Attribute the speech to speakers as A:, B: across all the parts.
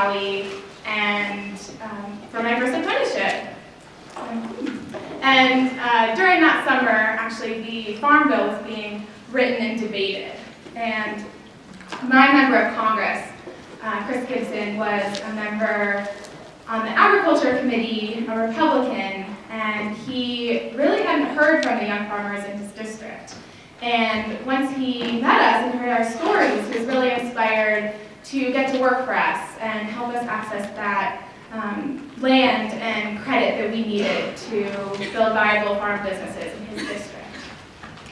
A: Valley and um, for my first apprenticeship. And uh, during that summer, actually, the Farm Bill was being written and debated. And my member of Congress, uh, Chris Gibson, was a member on the Agriculture Committee, a Republican, and he really hadn't heard from the young farmers in his district. And once he met us and heard our stories, he was really inspired to get to work for us and help us access that um, land and credit that we needed to build viable farm businesses in his district.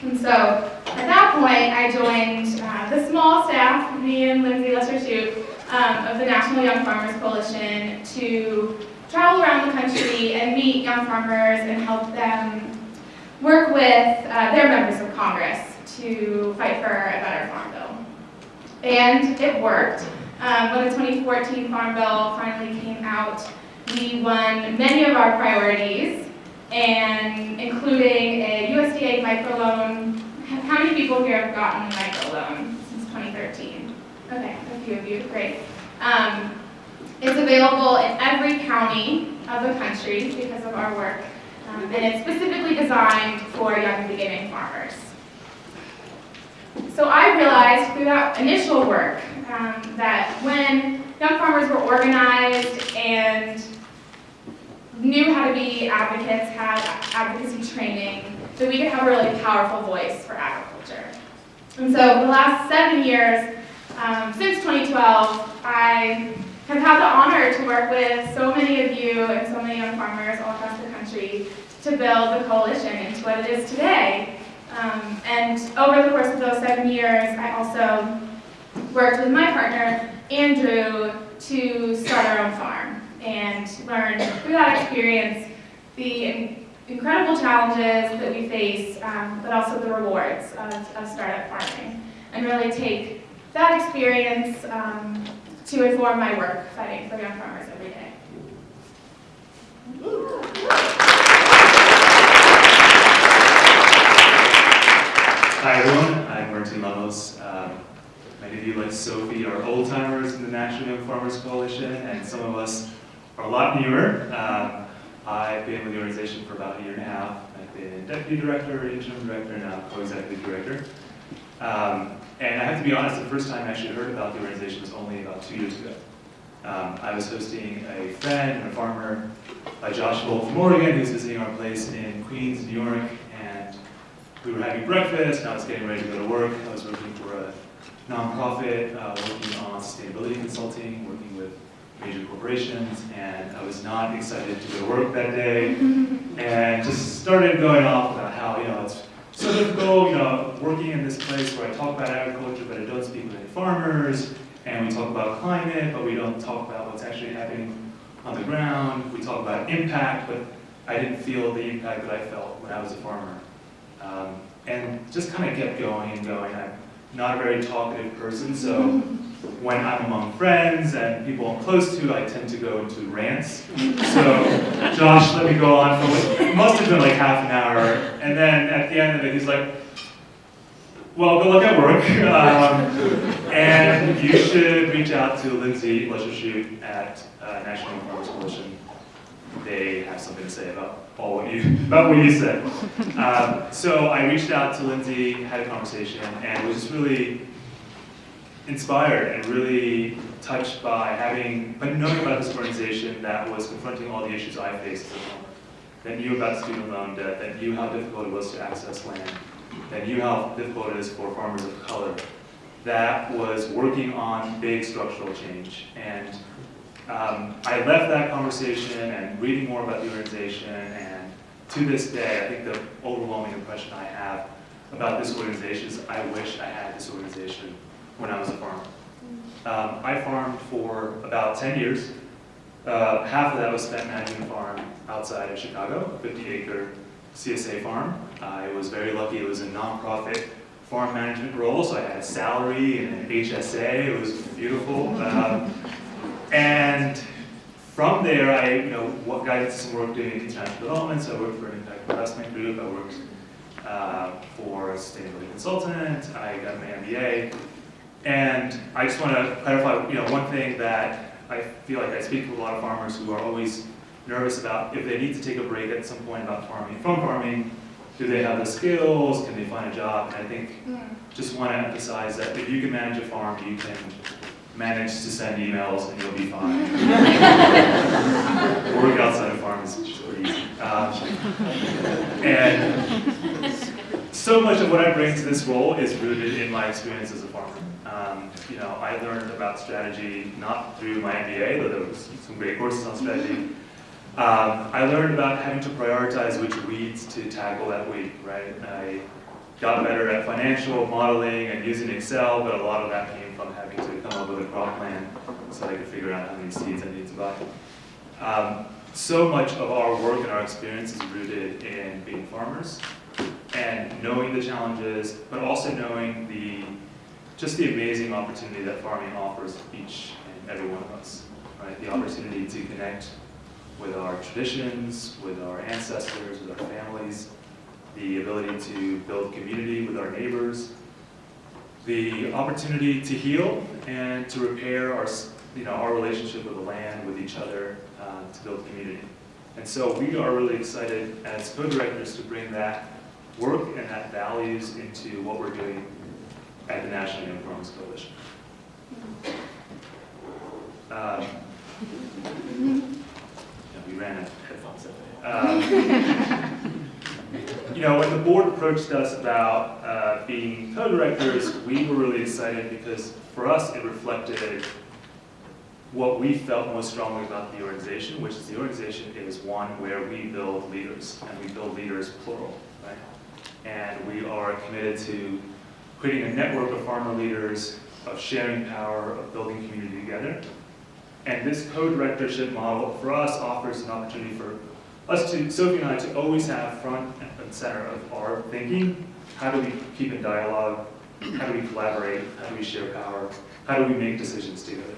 A: And so at that point, I joined uh, the small staff, me and Lindsey Lusher um, of the National Young Farmers Coalition to travel around the country and meet young farmers and help them work with uh, their members of Congress to fight for a better farm bill. And it worked. Um, when the 2014 Farm Bill finally came out, we won many of our priorities, and including a USDA microloan. How many people here have gotten a microloan since 2013? Okay, a few of you, great. Um, it's available in every county of the country because of our work, um, and it's specifically designed for young beginning farmers. So I realized through that initial work um, that when young farmers were organized and knew how to be advocates, had advocacy training, that we could have a really powerful voice for agriculture. And so the last seven years, um, since 2012, I have had the honor to work with so many of you and so many young farmers all across the country to build the coalition into what it is today. Um, and over the course of those seven years, I also worked with my partner, Andrew, to start our own farm and learn through that experience the incredible challenges that we face, um, but also the rewards of, of, startup farming. And really take that experience um, to inform my work fighting for young farmers every day.
B: Hi everyone, I'm Martin Lemos. Um, many of you, like Sophie, are old timers in the National Young Farmers Coalition, and some of us are a lot newer. Um, I've been with the organization for about a year and a half. I've been deputy director, interim director, and now co-executive director. Um, and I have to be honest, the first time I actually heard about the organization was only about two years ago. Um, I was hosting a friend and a farmer, uh, Josh Bolt from Oregon, who's visiting our place in Queens, New York, we were having breakfast, I was getting ready to go to work. I was working for a nonprofit, uh, working on sustainability consulting, working with major corporations, and I was not excited to go to work that day, and just started going off about how, you know, it's so difficult, you know, working in this place where I talk about agriculture, but I don't speak with any farmers, and we talk about climate, but we don't talk about what's actually happening on the ground. We talk about impact, but I didn't feel the impact that I felt when I was a farmer. Um, and just kind of kept going and going. I'm not a very talkative person, so when I'm among friends and people I'm close to, I tend to go into rants. So Josh let me go on for what it must have been like half an hour, and then at the end of it, he's like, well, good luck at work. Um, and you should reach out to Lindsey Lusher at uh, National Farmers Coalition they have something to say about what you about what you said. Um, so I reached out to Lindsey, had a conversation, and was just really inspired and really touched by having, by knowing about this organization that was confronting all the issues I faced that knew about student loan debt, that knew how difficult it was to access land, that knew how difficult it is for farmers of color, that was working on big structural change. Um, I left that conversation and reading more about the organization, and to this day, I think the overwhelming impression I have about this organization is I wish I had this organization when I was a farmer. Um, I farmed for about 10 years. Uh, half of that was spent managing a farm outside of Chicago, 50 acre CSA farm. I was very lucky, it was a nonprofit farm management role, so I had a salary and an HSA, it was beautiful. Um, and from there, I you know, what got into some work doing international development, so I worked for an impact investment group, I worked uh, for a sustainability consultant, I got my MBA, and I just want to clarify, you know, one thing that I feel like I speak to a lot of farmers who are always nervous about if they need to take a break at some point about farming, from farming, do they have the skills, can they find a job? And I think,
A: Mm.
B: just want to emphasize that if you can manage a farm, you can manage to send emails and you'll be fine. Work outside of farm is pretty easy. Um, and so much of what I bring to this role is rooted in my experience as a farmer. Um, you know, I learned about strategy not through my MBA, though there was some great courses on strategy. Um, I learned about having to prioritize which weeds to tackle that week, right? I got better at financial modeling and using Excel, but a lot of that came from having to come up with a crop plan so I could figure out how many seeds I need to buy. Um, so much of our work and our experience is rooted in being farmers and knowing the challenges, but also knowing the just the amazing opportunity that farming offers each and every one of us. Right, the opportunity to connect with our traditions, with our ancestors, with our families, the ability to build community with our neighbors, the opportunity to heal and to repair our, you know, our relationship with the land, with each other, uh, to build community. And so we are really excited as co-directors to bring that work and that values into what we're doing at the National Young Farmers Coalition. Um, yeah, we ran out of headphones that. Um, You know, when the board approached us about uh, being co-directors, we were really excited because for us, it reflected what we felt most strongly about the organization, which is the organization is one where we build leaders, and we build leaders plural, right? And we are committed to creating a network of farmer leaders, of sharing power, of building community together. And this co-directorship model for us offers an opportunity for us to, Sophie and I, to always have front center of our thinking. How do we keep in dialogue? How do we collaborate? How do we share power? How do we make decisions together?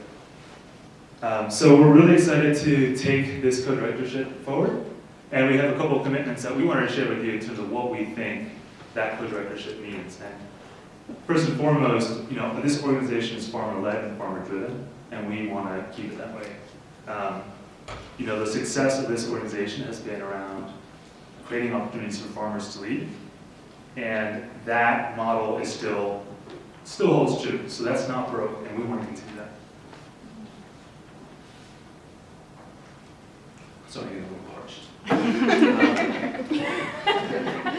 B: Um, so we're really excited to take this co-directorship forward. And we have a couple of commitments that we wanted to share with you in terms of what we think that co-directorship means. And first and foremost, you know, this organization is farmer-led and farmer-driven, and we want to keep it that way. Um, you know, the success of this organization has been around creating opportunities for farmers to lead. And that model is still, still holds true. So that's not broke, and we want to continue that. Sorry, I'm getting a little parched.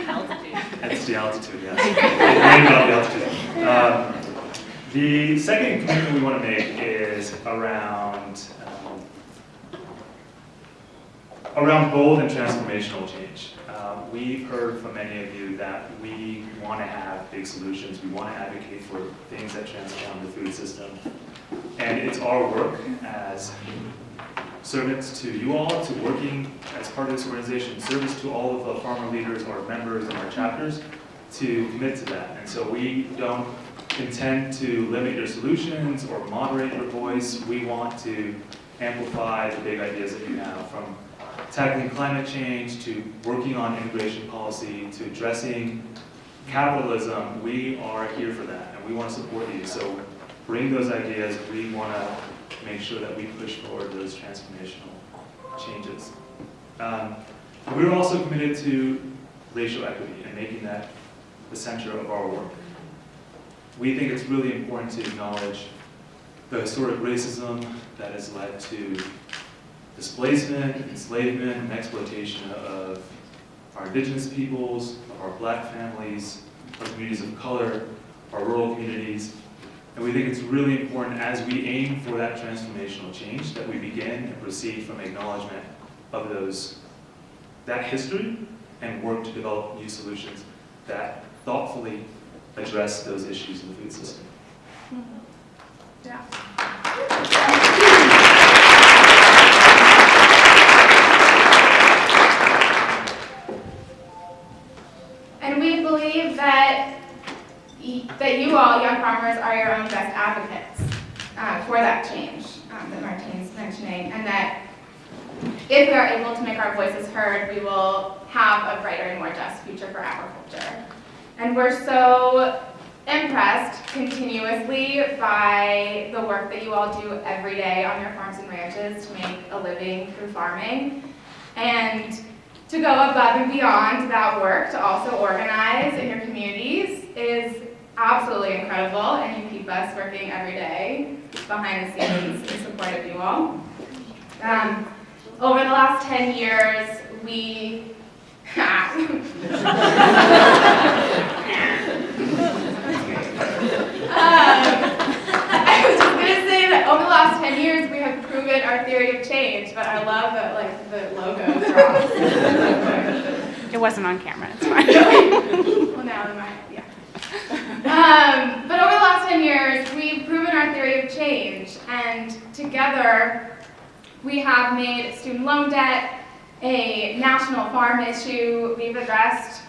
C: Altitude.
B: It's the altitude, yes. The altitude. Um, The second commitment we want to make is around, around bold and transformational change. Um, We've heard from many of you that we want to have big solutions, we want to advocate for things that transform the food system. And it's our work as servants to you all, to working as part of this organization, service to all of the farmer leaders, our members, and our chapters, to commit to that. And so we don't intend to limit your solutions or moderate your voice. We want to amplify the big ideas that you have, from tackling climate change to working on immigration policy to addressing capitalism. We are here for that, and we want to support you. So bring those ideas. We want to make sure that we push forward those transformational changes. Um, we're also committed to racial equity and making that the center of our work. We think it's really important to acknowledge the historic racism that has led to displacement, enslavement, and exploitation of our indigenous peoples, of our black families, our communities of color, our rural communities, and we think it's really important as we aim for that transformational change that we begin and proceed from acknowledgement of those, that history and work to develop new solutions that thoughtfully address those issues in the food system.
A: Mm-hmm. Yeah. That you all, young farmers, are your own best advocates uh, for that change um, that Martine's mentioning, and that if we are able to make our voices heard, we will have a brighter and more just future for agriculture. And we're so impressed continuously by the work that you all do every day on your farms and ranches to make a living through farming. And to go above and beyond that work to also organize in your communities is absolutely incredible, and you keep us working every day behind the scenes in support of you all. Um, over the last 10 years, we Um, I was just gonna say that over the last 10 years, we have proven our theory of change, but I love that like the logo.
D: It wasn't on camera, it's fine.
A: well, now they might, yeah. Um, but over the last 10 years, we've proven our theory of change, and together, we have made student loan debt a national farm issue. We've addressed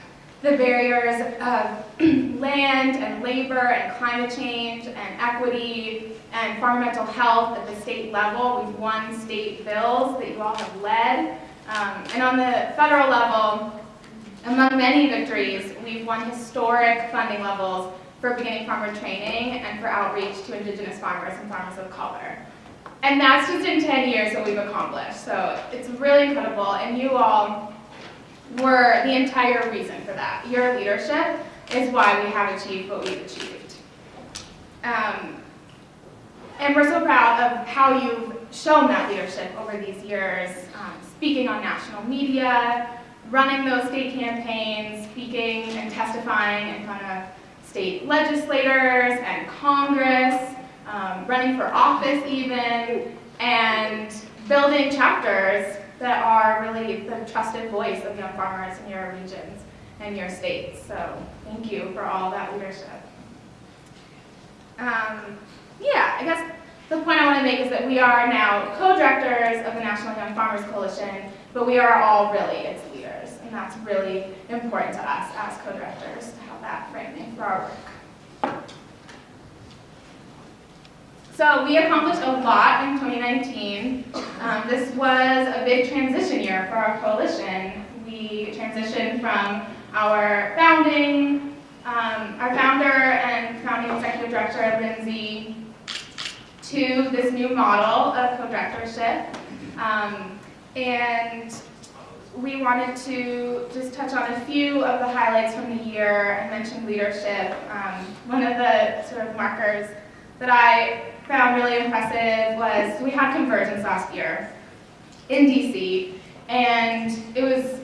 A: the barriers of land and labor and climate change and equity and environmental health at the state level. We've won state bills that you all have led. Um, and on the federal level, among many victories, we've won historic funding levels for beginning farmer training and for outreach to Indigenous farmers and farmers of color. And that's just in 10 years that we've accomplished. So it's really incredible. And you all were the entire reason for that. Your leadership is why we have achieved what we've achieved. Um, and we're so proud of how you've shown that leadership over these years, um, speaking on national media, running those state campaigns, speaking and testifying in front of state legislators and Congress, um, running for office even, and building chapters that are really the trusted voice of young farmers in your regions and your states. So thank you for all that leadership. Um, yeah, I guess the point I want to make is that we are now co-directors of the National Young Farmers Coalition, but we are all really its leaders, and that's really important to us as co-directors to have that framing for our work. So we accomplished a lot in 2019. Um, this was a big transition year for our coalition. We transitioned from our founding, um, our founder and founding executive director, Lindsey, to this new model of co-directorship. Um, and we wanted to just touch on a few of the highlights from the year. I mentioned leadership. Um, one of the sort of markers that I found really impressive was we had convergence last year in DC, and it was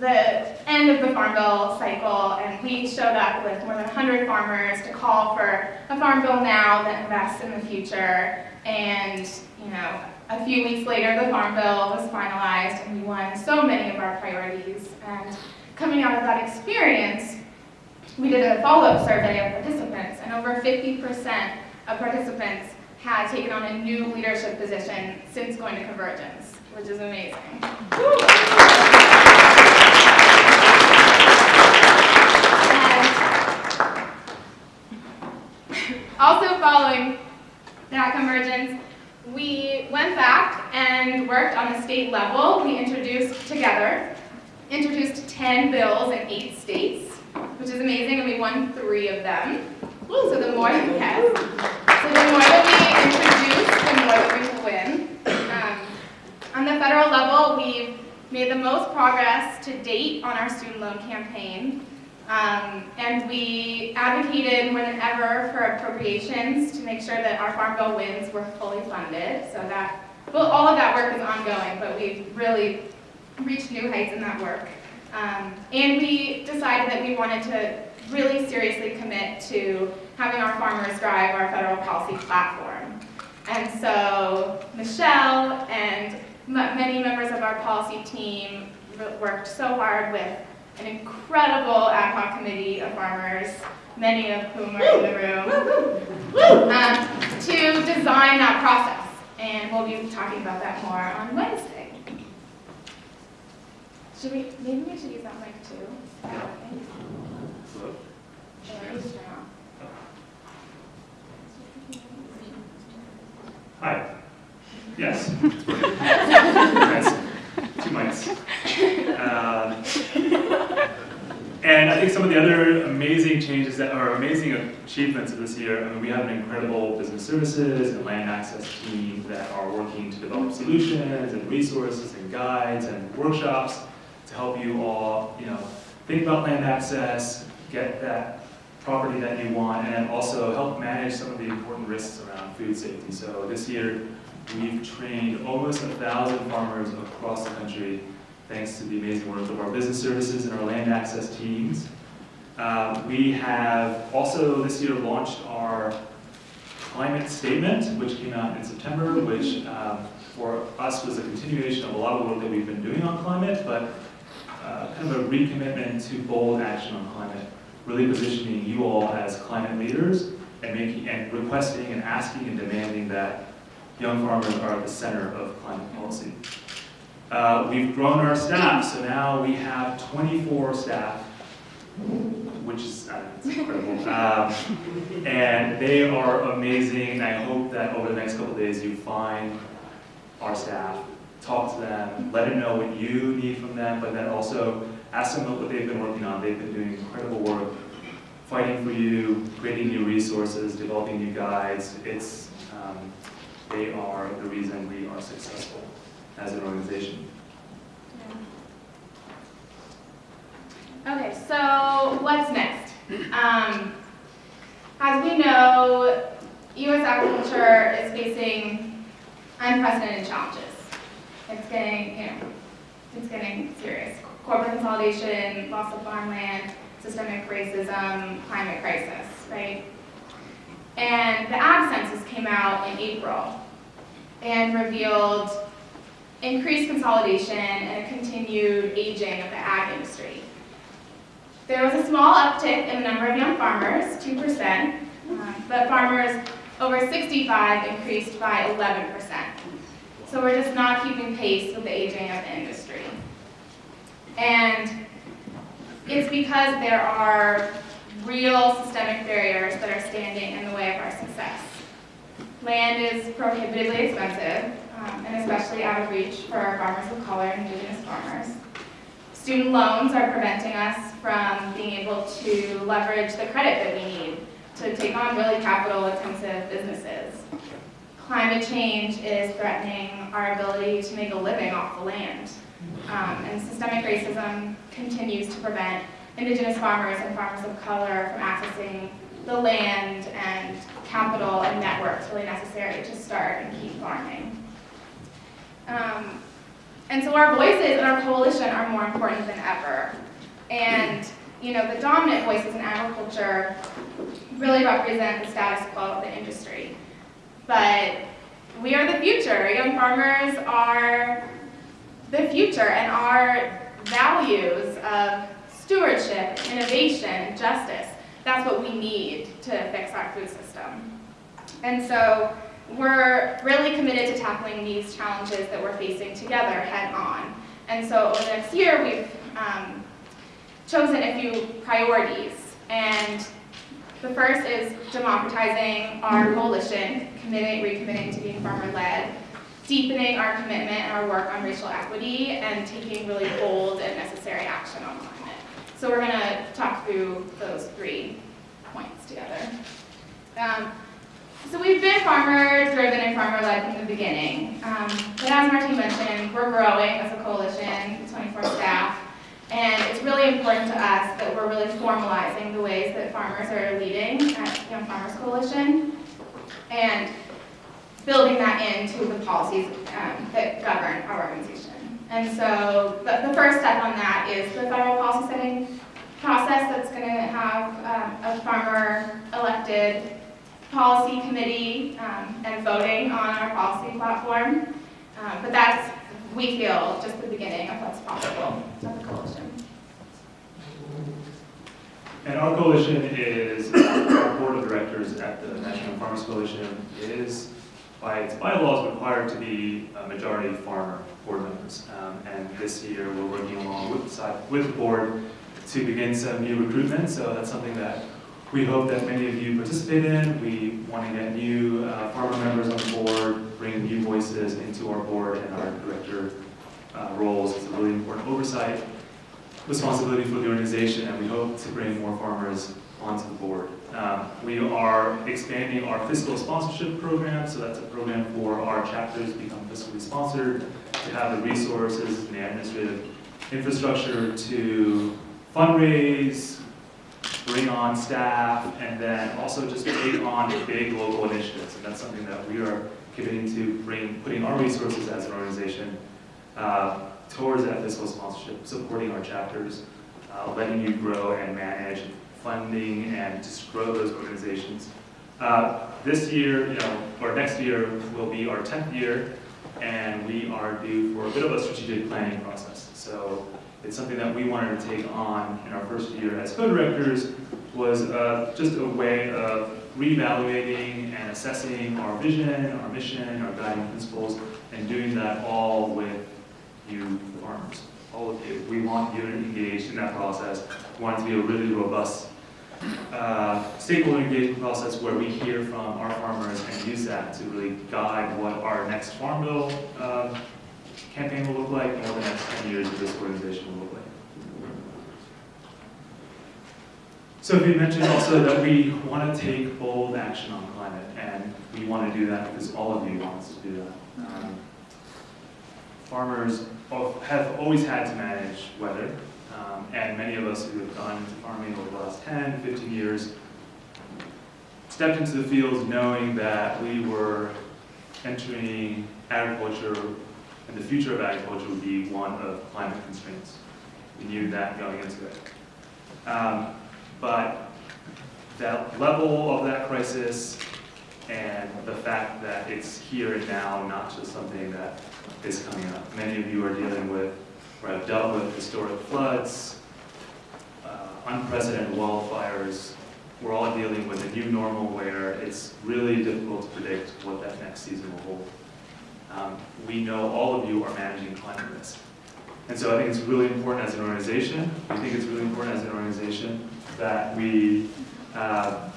A: the end of the Farm Bill cycle, and we showed up with more than 100 farmers to call for a Farm Bill now that invests in the future. And, you know, a few weeks later, the Farm Bill was finalized, and we won so many of our priorities. And coming out of that experience, we did a follow-up survey of participants, and over 50% of participants had taken on a new leadership position since going to Convergence, which is amazing. Also following that Convergence, we went back and worked on a state level. We introduced together, introduced 10 bills in eight states, which is amazing, and we won three of them. So the more, yes. So the more that we introduce, the more that we will win. Um, on the federal level, we've made the most progress to date on our student loan campaign. Um, and we advocated more than ever for appropriations to make sure that our Farm Bill wins were fully funded. So that, well, all of that work is ongoing, but we've really reached new heights in that work. Um, and we decided that we wanted to really seriously commit to having our farmers drive our federal policy platform. And so Michelle and many members of our policy team worked so hard with an incredible ad hoc committee of farmers, many of whom are in the room, um, to design that process. And we'll be talking about that more on Wednesday. Should we, maybe we should use that mic too?
B: Hello?
A: Or just turn off?
B: Hi. Yes. it's working. Yes. Two mics. Um, And I think some of the other amazing changes that are amazing achievements of this year, I mean, we have an incredible business services and land access team that are working to develop solutions and resources and guides and workshops to help you all, you know, think about land access, get that property that you want, and also help manage some of the important risks around food safety. So this year, we've trained almost a thousand farmers across the country, thanks to the amazing work of our business services and our land access teams. Uh, we have also this year launched our climate statement, which came out in September, which um, for us was a continuation of a lot of work that we've been doing on climate, but uh, kind of a recommitment to bold action on climate really positioning you all as climate leaders and making, and requesting and asking and demanding that young farmers are at the center of climate policy. Uh, we've grown our staff, so now we have 24 staff, which is uh, incredible. Um, and they are amazing, and I hope that over the next couple days you find our staff, talk to them, let them know what you need from them, but then also ask them what they've been working on. They've been doing incredible work, fighting for you, creating new resources, developing new guides. It's, um, they are the reason we are successful as an organization.
A: Okay, so what's next? Um, as we know, U.S. agriculture is facing unprecedented challenges. It's getting, you know, it's getting serious. Corporate consolidation, loss of farmland, systemic racism, climate crisis, right? And the ag census came out in April and revealed increased consolidation and a continued aging of the ag industry. There was a small uptick in the number of young farmers, 2%, um, but farmers over 65 increased by 11%. So we're just not keeping pace with the aging of the industry. And it's because there are real systemic barriers that are standing in the way of our success. Land is prohibitively expensive, um, and especially out of reach for our farmers of color and indigenous farmers. Student loans are preventing us from being able to leverage the credit that we need to take on really capital-intensive businesses. Climate change is threatening our ability to make a living off the land. Um, and systemic racism continues to prevent indigenous farmers and farmers of color from accessing the land and capital and networks really necessary to start and keep farming. Um, and so our voices and our coalition are more important than ever. And you know, the dominant voices in agriculture really represent the status quo of the industry. But we are the future. Young farmers are the future, and our values of stewardship, innovation, justice, that's what we need to fix our food system. And so we're really committed to tackling these challenges that we're facing together head on. And so over the next year, we've um, chosen a few priorities. And the first is democratizing our coalition, committing, recommitting to being farmer-led, deepening our commitment and our work on racial equity, and taking really bold and necessary action on climate. So we're going to talk through those three points together. Um, so we've been farmer-driven and farmer-led from the beginning. Um, but as Martin mentioned, we're growing as a coalition, 24 staff, and it's really important to us that we're really formalizing the ways that farmers are leading at Young Farmers Coalition and building that into the policies um, that govern our organization. And so the, the first step on that is the federal policy setting process that's going to have um, a farmer elected policy committee um, and voting on our policy platform. Um, but that's, we feel, just the beginning of what's possible with the coalition.
B: And our coalition is, our board of directors at the National Farmers Coalition is, by its bylaws, required to be a majority farmer board members. Um, And this year, we're working along with, the side- with the board to begin some new recruitment, so that's something that we hope that many of you participate in. We want to get new uh, farmer members on the board, bring new voices into our board and our director uh, roles. It's a really important oversight responsibility for the organization, and we hope to bring more farmers onto the board. Um, We are expanding our fiscal sponsorship program, so that's a program for our chapters to become fiscally sponsored, to have the resources and the administrative infrastructure to fundraise, bring on staff, and then also just take on big local initiatives. And that's something that we are committing to bring, putting our resources as an organization uh, towards that fiscal sponsorship, supporting our chapters, uh, letting you grow and manage, funding and just grow those organizations. Uh, This year, you know, or next year will be our 10th year, and we are due for a bit of a strategic planning process. So it's something that we wanted to take on in our first year as co-directors, was uh, just a way of reevaluating and assessing our vision, our mission, our guiding principles, and doing that all with you farmers, all of you. We want you engaged in that process. We want it to be a really robust uh, stakeholder engagement process where we hear from our farmers and use that to really guide what our next Farm Bill uh, campaign will look like and what the next 10 years of this organization will look like. Sophie mentioned also that we want to take bold action on climate, and we want to do that because all of you want to do that. Um, farmers have always had to manage weather, um, and many of us who have gone into farming over the last 10, 15 years stepped into the fields knowing that we were entering agriculture, and the future of agriculture would be one of climate constraints. We knew that going into it. Um, but that level of that crisis and the fact that it's here and now, not just something that is coming up. Many of you are dealing with, or have dealt with historic floods, uh, unprecedented wildfires. We're all dealing with a new normal where it's really difficult to predict what that next season will hold. Um, We know all of you are managing climate risk. And so I think it's really important as an organization, we think it's really important as an organization that we uh,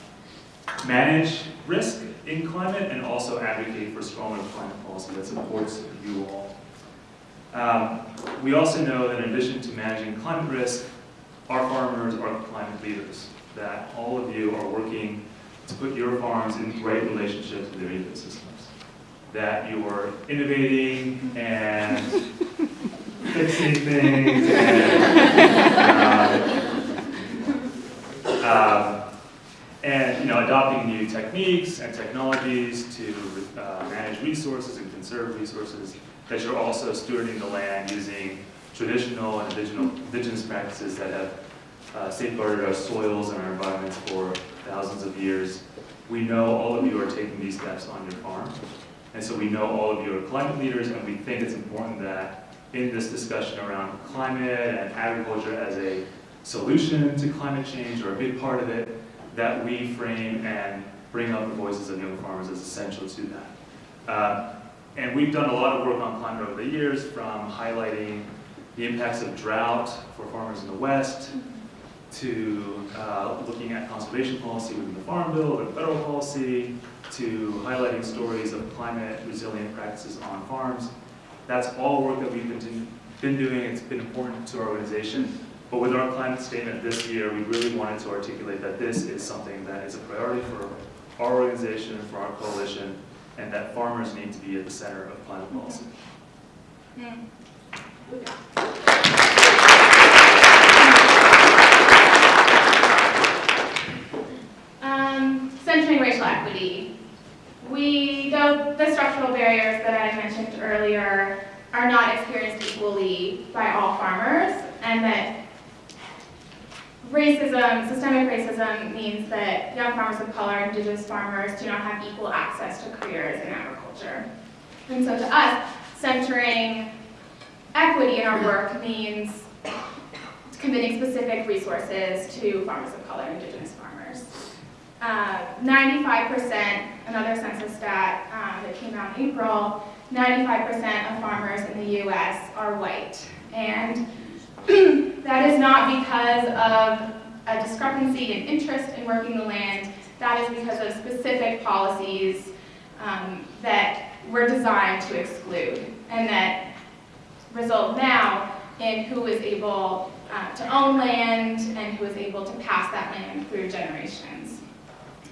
B: manage risk in climate and also advocate for stronger climate policy that supports you all. Um, We also know that in addition to managing climate risk, our farmers are climate leaders, that all of you are working to put your farms in great relationships with their ecosystems, that you are innovating and fixing things and, um, um, and, you know, adopting new techniques and technologies to uh, manage resources and conserve resources, that you're also stewarding the land using traditional and indigenous, practices that have uh, safeguarded our soils and our environments for thousands of years. We know all of you are taking these steps on your farm, and so we know all of you are climate leaders, and we think it's important that in this discussion around climate and agriculture as a solution to climate change, or a big part of it, that we frame and bring up the voices of young farmers as essential to that. Uh, and we've done a lot of work on climate over the years, from highlighting the impacts of drought for farmers in the West, to uh, looking at conservation policy within the Farm Bill and federal policy, to highlighting stories of climate resilient practices on farms. That's all work that we've been, been doing, it's been important to our organization. But with our climate statement this year, we really wanted to articulate that this is something that is a priority for our organization, for our coalition, and that farmers need to be at the center of climate policy.
A: Um, centering racial equity. We, though the structural barriers that I mentioned earlier are not experienced equally by all farmers, and that racism, systemic racism means that young farmers of color, indigenous farmers do not have equal access to careers in agriculture. And so to us, centering equity in our work means committing specific resources to farmers of color. indigenous farmers. Uh, 95%, another census stat um, that came out in April, 95% of farmers in the US are white. And that is not because of a discrepancy in interest in working the land, that is because of specific policies um, that were designed to exclude and that result now in who is able uh, to own land and who is able to pass that land through generations.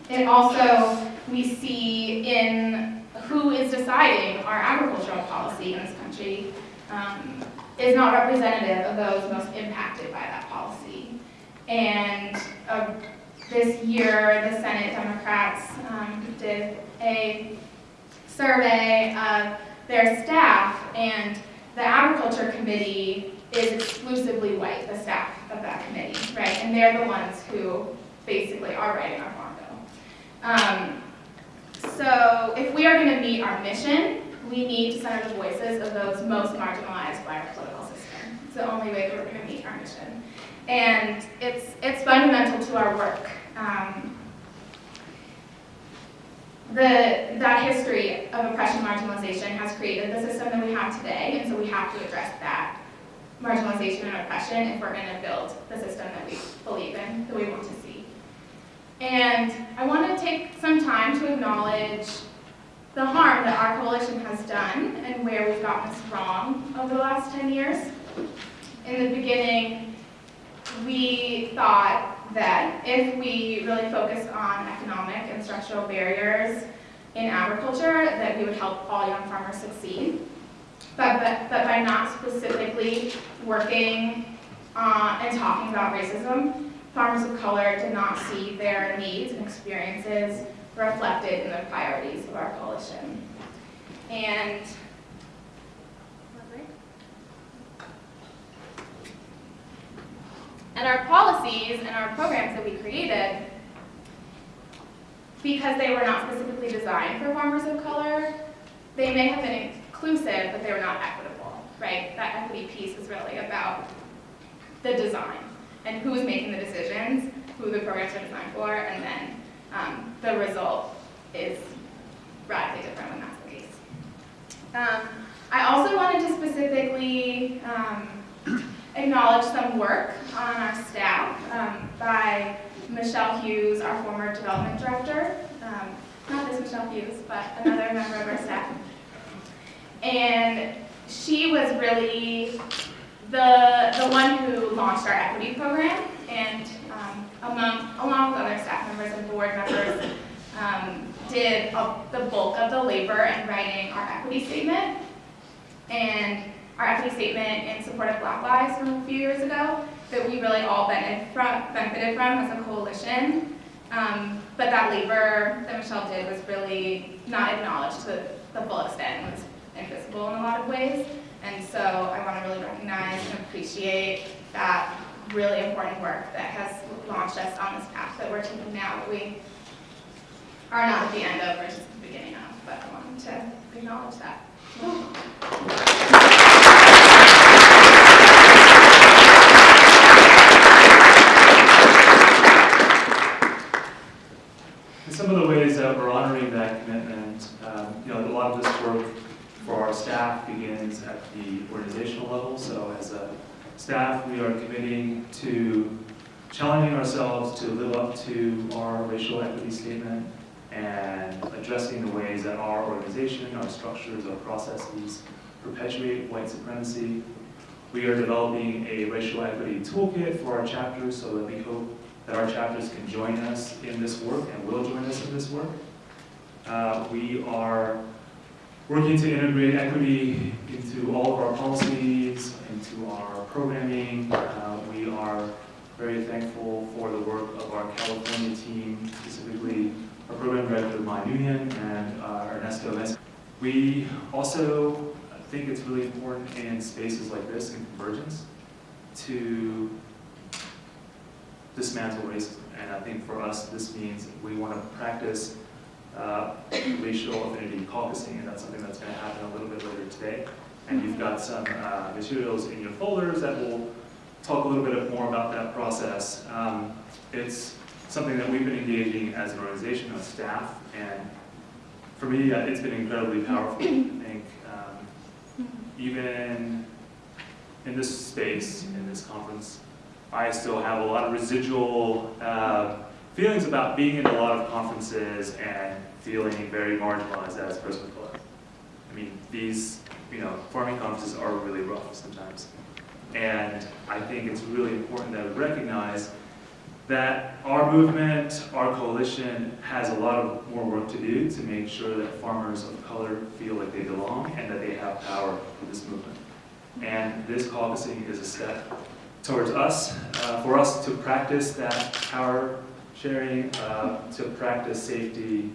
A: And also, we see in who is deciding our agricultural policy in this country um, is not representative of those most impacted by that policy. And uh, this year, the Senate Democrats um, did a survey of their staff, and the Agriculture Committee is exclusively white, the staff of that committee, right? And they're the ones who basically are writing our farm bill. Um, so if we are going to meet our mission, we need to center the voices of those most marginalized by our political system. It's the only way that we're going to meet our mission. And it's, it's fundamental to our work. Um, the, that history of oppression marginalization has created the system that we have today, and so we have to address that marginalization and oppression if we're going to build the system that we believe in, that we want to see. And I want to take some time to acknowledge the harm that our coalition has done and where we've gotten this wrong over the last 10 years. In the beginning, we thought that if we really focused on economic and structural barriers in agriculture, that we would help all young farmers succeed. But, but, but by not specifically working uh, and talking about racism, farmers of color did not see their needs and experiences reflected in the priorities of our coalition. And and our policies and our programs that we created, because they were not specifically designed for farmers of color, they may have been inclusive, but they were not equitable, right? That equity piece is really about the design and who is making the decisions, who the programs are designed for, and then um, the result is radically different when that's the case. Um, I also wanted to specifically um, acknowledge some work on our staff um, by Michelle Hughes, our former development director. Um, not this Michelle Hughes, but another member of our staff. And she was really the, the one who launched our equity program and among, along with other staff members and board members, um, did a, the bulk of the labor in writing our equity statement. And our equity statement in support of Black Lives from a few years ago that we really all benefited from, benefited from as a coalition. Um, but that labor that Michelle did was really not acknowledged to the full extent and was invisible in a lot of ways. And so I want to really recognize and appreciate that really important work that has launched us on this path that we're taking now that we are not at the end of, we're just the beginning of, but I wanted to acknowledge that.
B: And some of the ways that we're honoring that commitment, um, you know, a lot of this work for our staff begins at the organizational level. So as a staff, we are committing to challenging ourselves to live up to our racial equity statement and addressing the ways that our organization, our structures, our processes perpetuate white supremacy. We are developing a racial equity toolkit for our chapters so that we hope that our chapters can join us in this work and will join us in this work. Uh, we are working to integrate equity into all of our policies, into our programming. Uh, we are very thankful for the work of our California team, specifically our program director, Mai Nguyen, and uh, Ernesto Mesa. We also think it's really important in spaces like this, in convergence, to dismantle racism. And I think for us, this means we want to practice uh, racial affinity caucusing, and that's something that's going to happen a little bit later today. And you've got some uh, materials in your folders that will talk a little bit more about that process. Um, It's something that we've been engaging as an organization, as staff, and for me, uh, it's been incredibly powerful. I think um, even in this space, in this conference, I still have a lot of residual uh, feelings about being in a lot of conferences and feeling very marginalized as a person of color. I mean, these, you know, farming conferences are really rough sometimes. And I think it's really important that we recognize that our movement, our coalition, has a lot of more work to do to make sure that farmers of color feel like they belong and that they have power for this movement. And this caucusing is a step towards us, uh, for us to practice that power sharing, uh, to practice safety.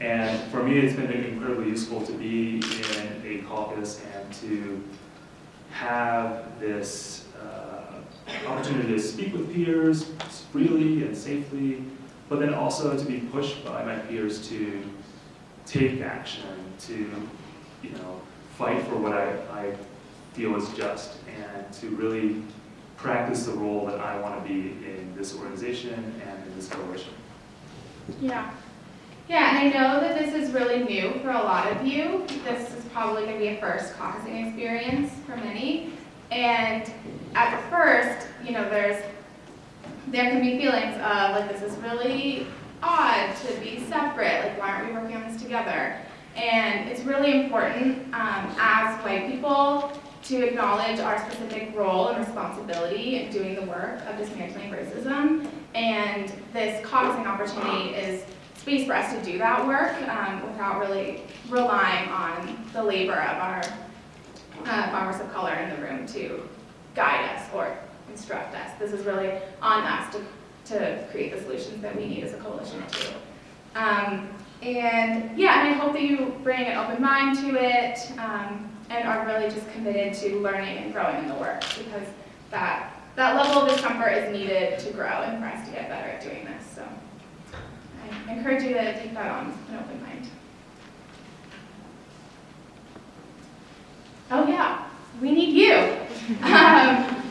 B: And for me, it's been incredibly useful to be in a caucus and to have this uh, opportunity to speak with peers freely and safely, but then also to be pushed by my peers to take action, to, you know, fight for what I, I feel is just, and to really practice the role that I want to be in this organization and in this coalition.
A: Yeah. Yeah, and I know that this is really new for a lot of you. This is probably going to be a first caucusing experience for many. And at first, you know, there's there can be feelings of like this is really odd to be separate. Like why aren't we working on this together? And it's really important um, as white people to acknowledge our specific role and responsibility in doing the work of dismantling racism. And this caucusing opportunity is space for us to do that work um, without really relying on the labor of our uh, farmers of color in the room to guide us or instruct us. This is really on us to, to create the solutions that we need as a coalition too. Um, and yeah, and I hope that you bring an open mind to it um, and are really just committed to learning and growing in the work because that, that level of discomfort is needed to grow and for us to get better at doing this. So I encourage you to take that on with an open mind. Oh yeah, we need you. Um,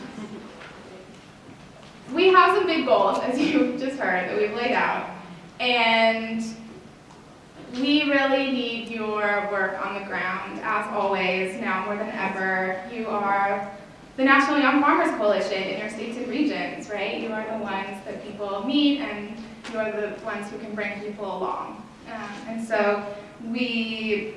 A: we have some big goals, as you just heard, that we've laid out. And we really need your work on the ground, as always, now more than ever. You are the National Young Farmers Coalition in your states and regions, right? You are the ones that people meet and you are the ones who can bring people along. Um, and so we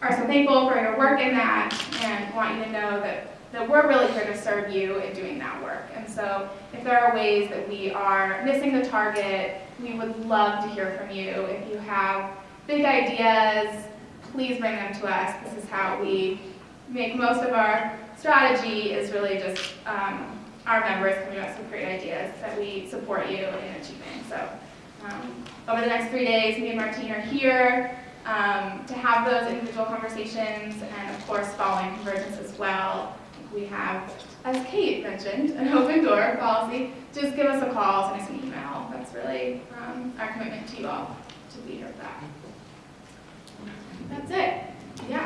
A: are so thankful for your work in that and want you to know that that we're really here to serve you in doing that work. And so if there are ways that we are missing the target, we would love to hear from you. If you have big ideas, please bring them to us. This is how we make most of our strategy is really just um, our members coming us with great ideas that we support you in achieving. So um, over the next three days, me and Martine are here um, to have those individual conversations and of course following convergence as well we have, as Kate mentioned, an open door policy. Just give us a call, send us an email. That's really um, our commitment to you all to be here for that. That's it.